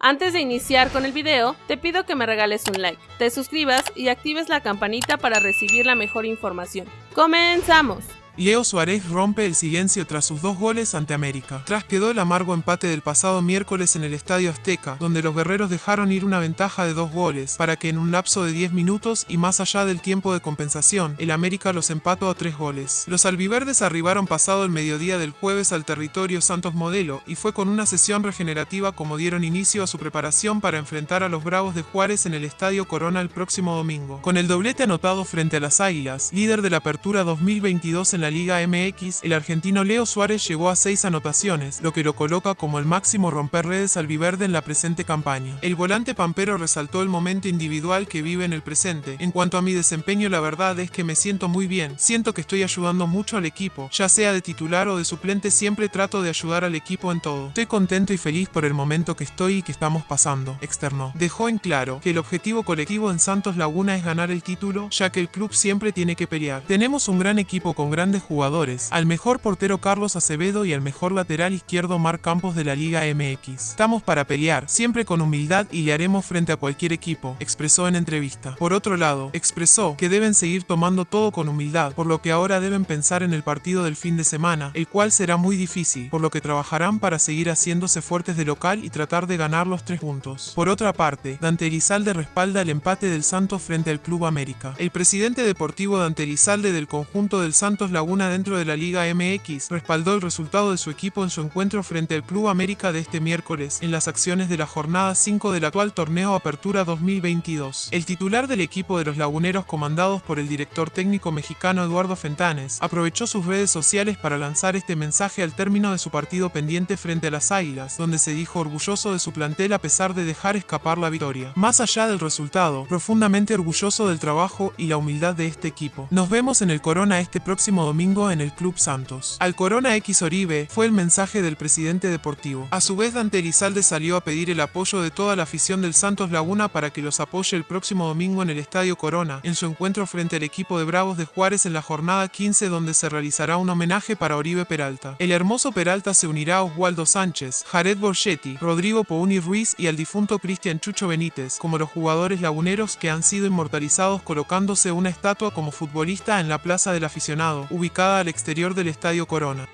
Antes de iniciar con el video, te pido que me regales un like, te suscribas y actives la campanita para recibir la mejor información. ¡Comenzamos! Leo Suárez rompe el silencio tras sus dos goles ante América. Tras quedó el amargo empate del pasado miércoles en el Estadio Azteca, donde los guerreros dejaron ir una ventaja de dos goles, para que en un lapso de 10 minutos y más allá del tiempo de compensación, el América los empató a tres goles. Los albiverdes arribaron pasado el mediodía del jueves al territorio Santos Modelo, y fue con una sesión regenerativa como dieron inicio a su preparación para enfrentar a los Bravos de Juárez en el Estadio Corona el próximo domingo. Con el doblete anotado frente a las Águilas, líder de la Apertura 2022 en la Liga MX, el argentino Leo Suárez llegó a seis anotaciones, lo que lo coloca como el máximo romper redes albiverde en la presente campaña. El volante pampero resaltó el momento individual que vive en el presente. En cuanto a mi desempeño, la verdad es que me siento muy bien. Siento que estoy ayudando mucho al equipo, ya sea de titular o de suplente, siempre trato de ayudar al equipo en todo. Estoy contento y feliz por el momento que estoy y que estamos pasando, externó. Dejó en claro que el objetivo colectivo en Santos Laguna es ganar el título, ya que el club siempre tiene que pelear. Tenemos un gran equipo con grandes jugadores, al mejor portero Carlos Acevedo y al mejor lateral izquierdo Marc Campos de la Liga MX. Estamos para pelear, siempre con humildad y le haremos frente a cualquier equipo, expresó en entrevista. Por otro lado, expresó que deben seguir tomando todo con humildad, por lo que ahora deben pensar en el partido del fin de semana, el cual será muy difícil, por lo que trabajarán para seguir haciéndose fuertes de local y tratar de ganar los tres puntos. Por otra parte, Dante Elizalde respalda el empate del Santos frente al Club América. El presidente deportivo Dante Elizalde del conjunto del Santos Laguna una dentro de la Liga MX, respaldó el resultado de su equipo en su encuentro frente al Club América de este miércoles, en las acciones de la jornada 5 del actual torneo Apertura 2022. El titular del equipo de los laguneros comandados por el director técnico mexicano Eduardo Fentanes, aprovechó sus redes sociales para lanzar este mensaje al término de su partido pendiente frente a las Águilas, donde se dijo orgulloso de su plantel a pesar de dejar escapar la victoria. Más allá del resultado, profundamente orgulloso del trabajo y la humildad de este equipo. Nos vemos en el Corona este próximo domingo en el Club Santos. Al Corona X Oribe fue el mensaje del presidente deportivo. A su vez, Dante Elizalde salió a pedir el apoyo de toda la afición del Santos Laguna para que los apoye el próximo domingo en el Estadio Corona, en su encuentro frente al equipo de Bravos de Juárez en la jornada 15 donde se realizará un homenaje para Oribe Peralta. El hermoso Peralta se unirá a Oswaldo Sánchez, Jared Borgetti, Rodrigo Pouni Ruiz y al difunto Cristian Chucho Benítez, como los jugadores laguneros que han sido inmortalizados colocándose una estatua como futbolista en la Plaza del Aficionado, ubicada al exterior del Estadio Corona.